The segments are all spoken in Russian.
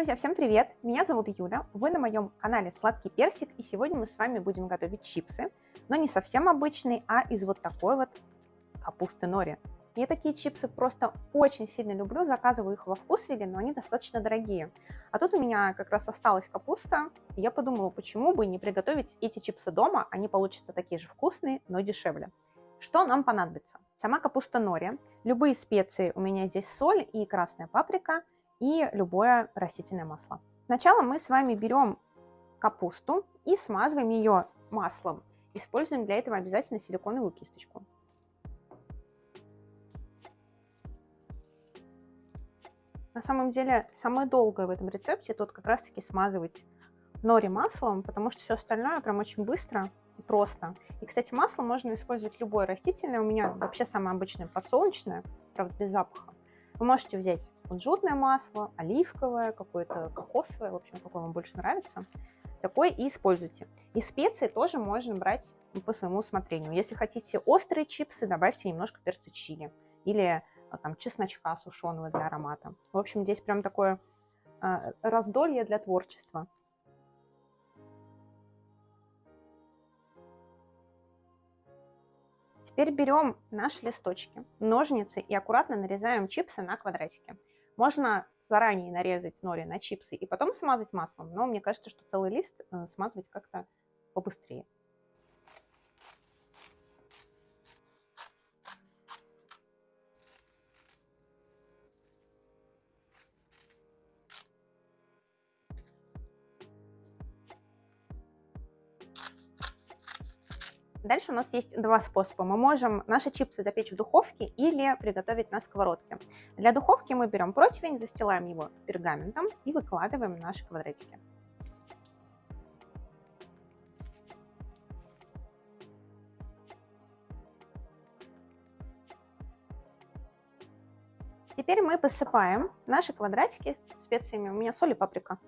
Друзья, всем привет! Меня зовут Юля, вы на моем канале Сладкий Персик, и сегодня мы с вами будем готовить чипсы, но не совсем обычные, а из вот такой вот капусты нори. Я такие чипсы просто очень сильно люблю, заказываю их во вкусвилле, но они достаточно дорогие. А тут у меня как раз осталась капуста, и я подумала, почему бы не приготовить эти чипсы дома, они получатся такие же вкусные, но дешевле. Что нам понадобится? Сама капуста нори, любые специи, у меня здесь соль и красная паприка – и любое растительное масло. Сначала мы с вами берем капусту и смазываем ее маслом. Используем для этого обязательно силиконовую кисточку. На самом деле, самое долгое в этом рецепте тут как раз-таки смазывать нори маслом, потому что все остальное прям очень быстро и просто. И, кстати, масло можно использовать любое растительное. У меня вообще самое обычное подсолнечное, правда, без запаха. Вы можете взять кунжутное масло, оливковое, какое-то кокосовое, в общем, какое вам больше нравится. Такой и используйте. И специи тоже можно брать по своему усмотрению. Если хотите острые чипсы, добавьте немножко перца чили или а, там чесночка сушеного для аромата. В общем, здесь прям такое э, раздолье для творчества. Теперь берем наши листочки, ножницы и аккуратно нарезаем чипсы на квадратики. Можно заранее нарезать нори на чипсы и потом смазать маслом, но мне кажется, что целый лист э, смазывать как-то побыстрее. Дальше у нас есть два способа. Мы можем наши чипсы запечь в духовке или приготовить на сковородке. Для духовки мы берем противень, застилаем его пергаментом и выкладываем наши квадратики. Теперь мы посыпаем наши квадратики специями. У меня соль и паприка.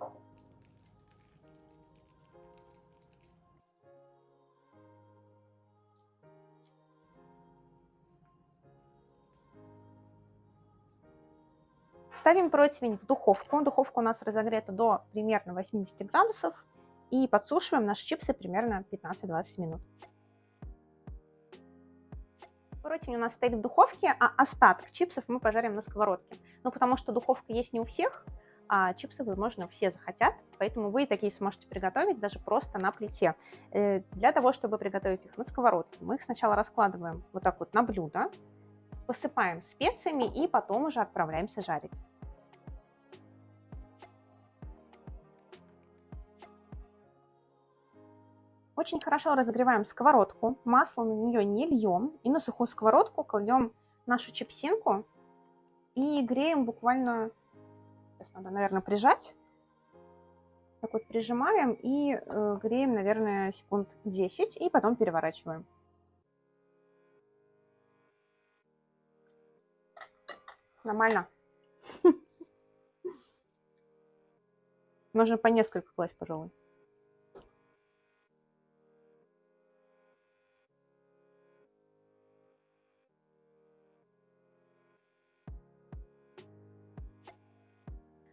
Ставим противень в духовку. Духовка у нас разогрета до примерно 80 градусов. И подсушиваем наши чипсы примерно 15-20 минут. Противень у нас стоит в духовке, а остаток чипсов мы пожарим на сковородке. Ну, потому что духовка есть не у всех, а чипсы, возможно, все захотят, поэтому вы такие сможете приготовить даже просто на плите. Э, для того, чтобы приготовить их на сковородке, мы их сначала раскладываем вот так вот на блюдо, посыпаем специями и потом уже отправляемся жарить. Очень хорошо разогреваем сковородку, масло на нее не льем, и на сухую сковородку кладем нашу чипсинку и греем буквально, сейчас надо, наверное, прижать, так вот прижимаем и э, греем, наверное, секунд 10, и потом переворачиваем. Нормально. Можно по несколько класть, пожалуй.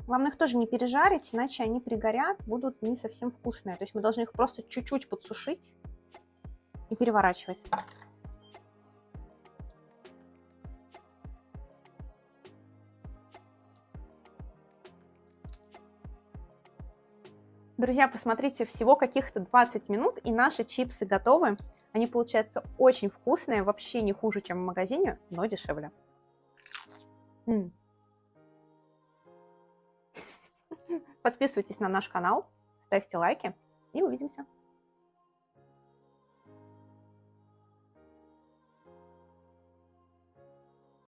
Главное их тоже не пережарить, иначе они пригорят, будут не совсем вкусные. То есть мы должны их просто чуть-чуть подсушить и переворачивать. Друзья, посмотрите, всего каких-то 20 минут, и наши чипсы готовы. Они получаются очень вкусные, вообще не хуже, чем в магазине, но дешевле. М -м. Подписывайтесь на наш канал, ставьте лайки и увидимся.